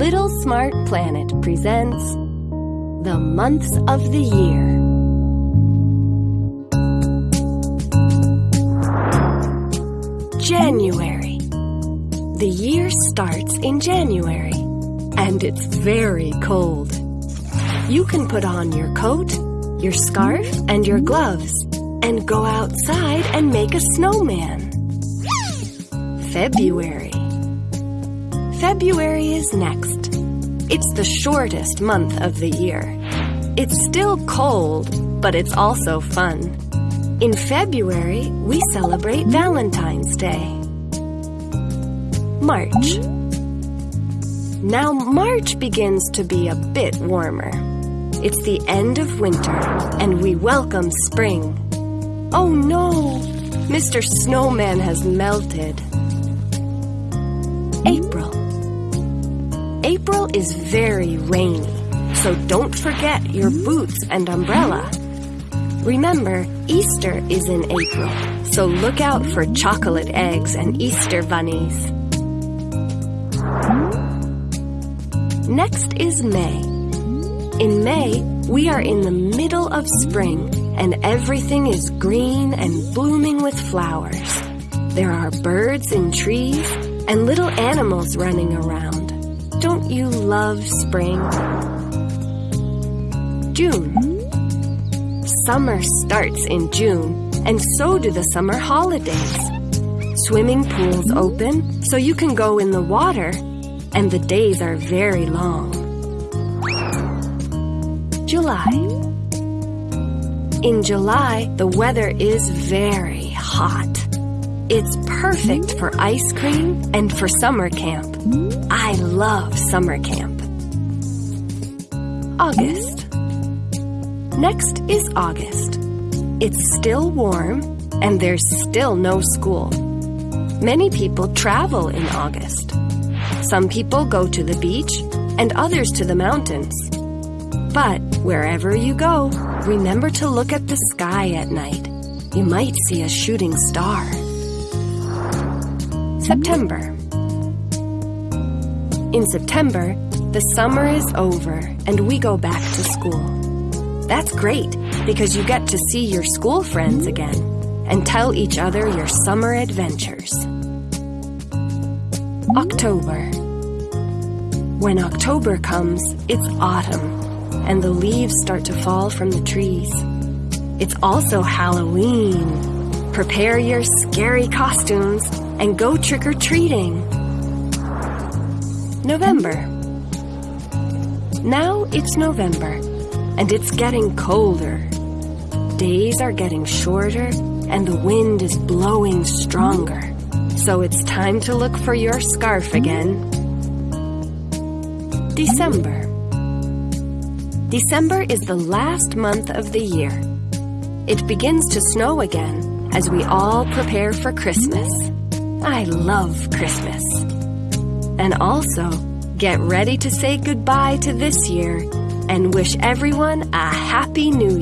Little Smart Planet presents The Months of the Year. January. The year starts in January, and it's very cold. You can put on your coat, your scarf, and your gloves, and go outside and make a snowman. February. February is next. It's the shortest month of the year. It's still cold, but it's also fun. In February, we celebrate Valentine's Day. March. Now, March begins to be a bit warmer. It's the end of winter, and we welcome spring. Oh no! Mr. Snowman has melted. April. April is very rainy, so don't forget your boots and umbrella. Remember, Easter is in April, so look out for chocolate eggs and Easter bunnies. Next is May. In May, we are in the middle of spring, and everything is green and blooming with flowers. There are birds in trees and little animals running around. You love spring? June. Summer starts in June, and so do the summer holidays. Swimming pools open so you can go in the water, and the days are very long. July. In July, the weather is very hot. It's perfect for ice cream and for summer camp. I love summer camp. August. Next is August. It's still warm and there's still no school. Many people travel in August. Some people go to the beach and others to the mountains. But wherever you go, remember to look at the sky at night. You might see a shooting star. September. In September, the summer is over and we go back to school. That's great because you get to see your school friends again and tell each other your summer adventures. October. When October comes, it's autumn and the leaves start to fall from the trees. It's also Halloween. Prepare your scary costumes and go trick or treating. November. Now it's November, and it's getting colder. Days are getting shorter, and the wind is blowing stronger. So it's time to look for your scarf again. December. December is the last month of the year. It begins to snow again as we all prepare for Christmas. I love Christmas. And also, get ready to say goodbye to this year and wish everyone a Happy New